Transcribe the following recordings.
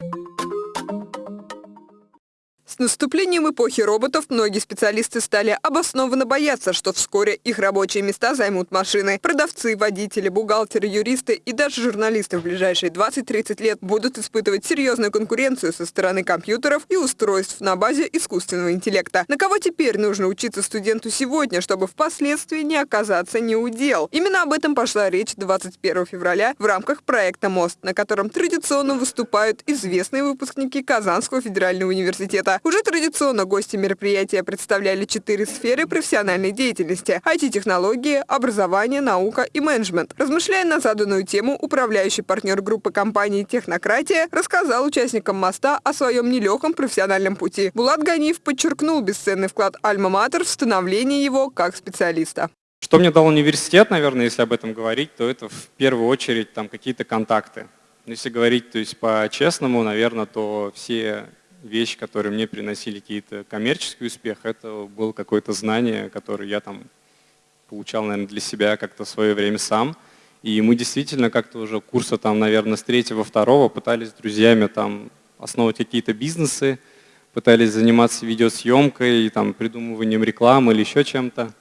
you С наступлением эпохи роботов многие специалисты стали обоснованно бояться, что вскоре их рабочие места займут машины. Продавцы, водители, бухгалтеры, юристы и даже журналисты в ближайшие 20-30 лет будут испытывать серьезную конкуренцию со стороны компьютеров и устройств на базе искусственного интеллекта. На кого теперь нужно учиться студенту сегодня, чтобы впоследствии не оказаться неудел? Именно об этом пошла речь 21 февраля в рамках проекта «Мост», на котором традиционно выступают известные выпускники Казанского федерального университета. Уже традиционно гости мероприятия представляли четыре сферы профессиональной деятельности – IT-технологии, образование, наука и менеджмент. Размышляя на заданную тему, управляющий партнер группы компании «Технократия» рассказал участникам «Моста» о своем нелегком профессиональном пути. Булат Ганиев подчеркнул бесценный вклад «Альма-Матер» в становление его как специалиста. Что мне дал университет, наверное, если об этом говорить, то это в первую очередь там какие-то контакты. Если говорить то есть по-честному, наверное, то все вещи, которые мне приносили какие-то коммерческий успех, это было какое-то знание, которое я там получал, наверное, для себя как-то в свое время сам. И мы действительно как-то уже курса там, наверное, с третьего, второго пытались с друзьями там основывать какие-то бизнесы, пытались заниматься видеосъемкой, там, придумыванием рекламы или еще чем-то.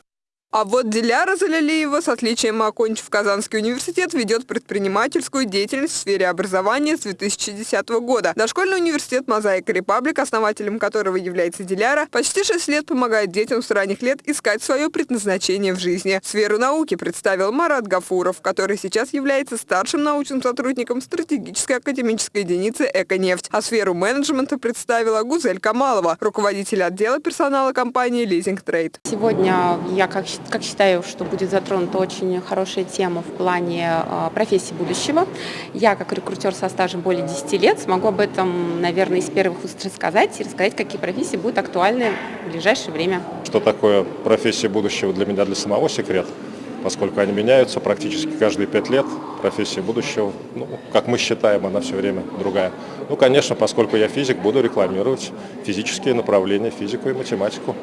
А вот Диляра Залялиева, с отличием окончив Казанский университет, ведет предпринимательскую деятельность в сфере образования с 2010 года. Дошкольный университет «Мозаика Репаблик», основателем которого является Диляра, почти 6 лет помогает детям с ранних лет искать свое предназначение в жизни. Сферу науки представил Марат Гафуров, который сейчас является старшим научным сотрудником стратегической академической единицы «Эконефть». А сферу менеджмента представила Гузель Камалова, руководитель отдела персонала компании «Лизинг Трейд». Сегодня я как как считаю, что будет затронута очень хорошая тема в плане а, профессии будущего. Я, как рекрутер со стажем более 10 лет, смогу об этом, наверное, из первых уст рассказать и рассказать, какие профессии будут актуальны в ближайшее время. Что такое профессия будущего для меня, для самого секрет? поскольку они меняются практически каждые пять лет. Профессия будущего, ну, как мы считаем, она все время другая. Ну, конечно, поскольку я физик, буду рекламировать физические направления, физику и математику.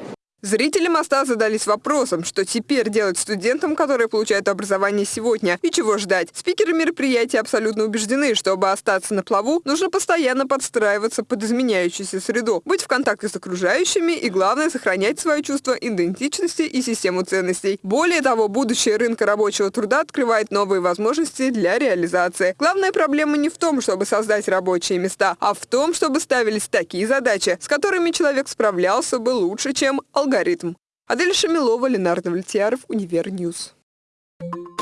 Зрители моста задались вопросом, что теперь делать студентам, которые получают образование сегодня, и чего ждать. Спикеры мероприятия абсолютно убеждены, чтобы остаться на плаву, нужно постоянно подстраиваться под изменяющуюся среду, быть в контакте с окружающими и, главное, сохранять свое чувство идентичности и систему ценностей. Более того, будущее рынка рабочего труда открывает новые возможности для реализации. Главная проблема не в том, чтобы создать рабочие места, а в том, чтобы ставились такие задачи, с которыми человек справлялся бы лучше, чем алгоритм алгоритм. Адель Шамилова, Ленардо Влетьяров, Универньюз. Thank you.